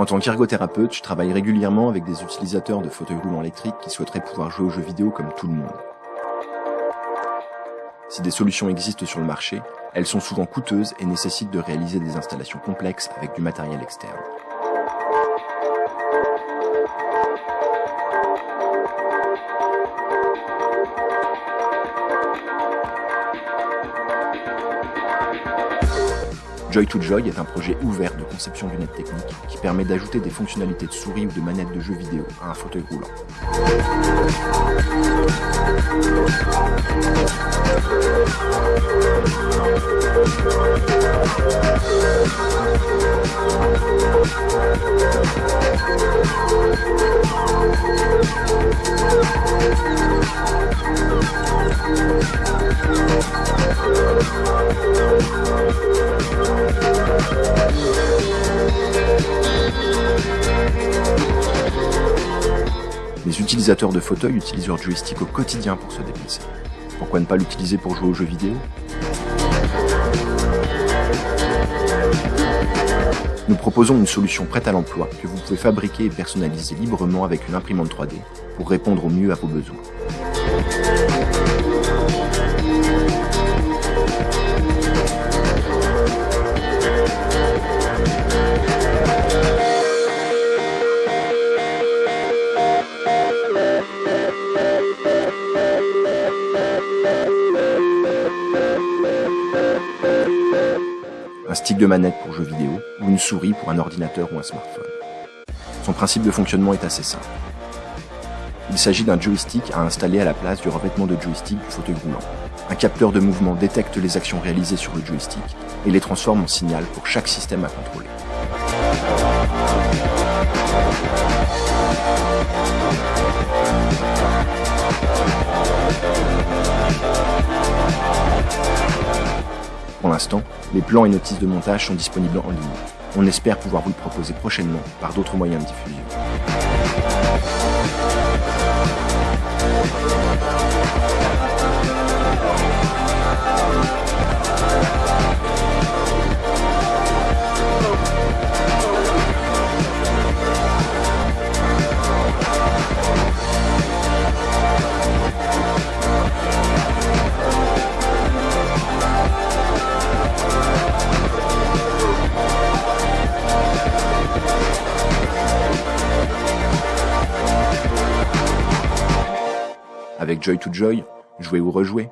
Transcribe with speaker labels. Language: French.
Speaker 1: En tant qu'ergothérapeute, je travaille régulièrement avec des utilisateurs de fauteuils roulants électriques qui souhaiteraient pouvoir jouer aux jeux vidéo comme tout le monde. Si des solutions existent sur le marché, elles sont souvent coûteuses et nécessitent de réaliser des installations complexes avec du matériel externe. Joy2Joy est un projet ouvert de conception lunettes techniques qui permet d'ajouter des fonctionnalités de souris ou de manette de jeux vidéo à un fauteuil roulant. Les utilisateurs de fauteuils utilisent leur joystick au quotidien pour se déplacer. Pourquoi ne pas l'utiliser pour jouer aux jeux vidéo? Nous proposons une solution prête à l'emploi que vous pouvez fabriquer et personnaliser librement avec une imprimante 3D pour répondre au mieux à vos besoins. Un stick de manette pour jeux vidéo ou une souris pour un ordinateur ou un smartphone. Son principe de fonctionnement est assez simple. Il s'agit d'un joystick à installer à la place du revêtement de joystick du fauteuil roulant. Un capteur de mouvement détecte les actions réalisées sur le joystick et les transforme en signal pour chaque système à contrôler. Pour l'instant, les plans et notices de montage sont disponibles en ligne. On espère pouvoir vous le proposer prochainement par d'autres moyens de diffusion. Avec Joy to Joy, jouer ou rejouer,